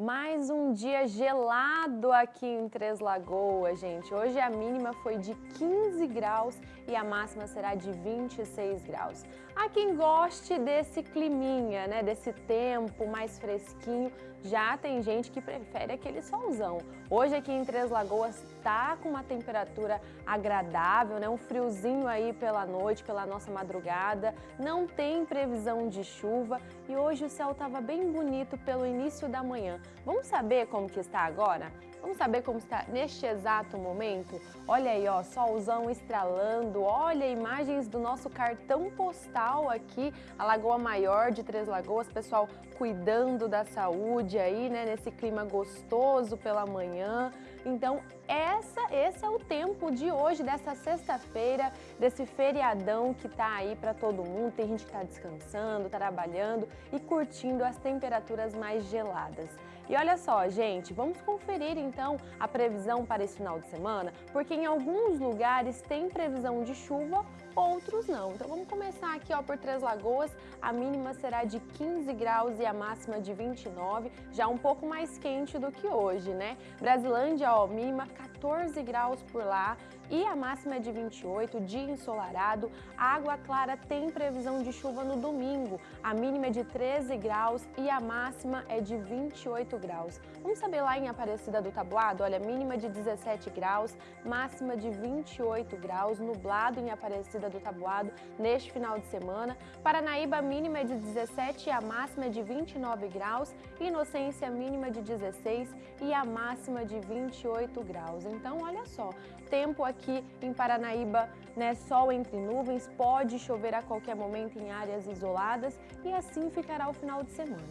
Mais um dia gelado aqui em Três Lagoas, gente. Hoje a mínima foi de 15 graus e a máxima será de 26 graus. Há quem goste desse climinha, né, desse tempo mais fresquinho, já tem gente que prefere aquele solzão. Hoje aqui em Três Lagoas tá com uma temperatura agradável, né, um friozinho aí pela noite, pela nossa madrugada, não tem previsão de chuva e hoje o céu estava bem bonito pelo início da manhã. Vamos saber como que está agora? Vamos saber como está neste exato momento? Olha aí, ó, solzão estralando, olha imagens do nosso cartão postal aqui, a Lagoa Maior de Três Lagoas, pessoal cuidando da saúde aí, né, nesse clima gostoso pela manhã. Então, essa, esse é o tempo de hoje, dessa sexta-feira, desse feriadão que tá aí para todo mundo. Tem gente que tá descansando, trabalhando e curtindo as temperaturas mais geladas. E olha só, gente, vamos conferir então a previsão para esse final de semana, porque em alguns lugares tem previsão de chuva, outros não. Então vamos começar aqui ó, por Três Lagoas, a mínima será de 15 graus e a máxima de 29, já um pouco mais quente do que hoje, né? Brasilândia, ó, mínima 14 graus por lá e a máxima é de 28, dia ensolarado. Água Clara tem previsão de chuva no domingo, a mínima é de 13 graus e a máxima é de 28 graus. Vamos saber lá em Aparecida do Tabuado? Olha, mínima de 17 graus, máxima de 28 graus, nublado em Aparecida do Tabuado neste final de semana. Paranaíba, mínima é de 17 e a máxima é de 29 graus. Inocência, mínima de 16 e a máxima de 28 graus. Então, olha só, tempo aqui em Paranaíba, né, sol entre nuvens, pode chover a qualquer momento em áreas isoladas e assim ficará o final de semana.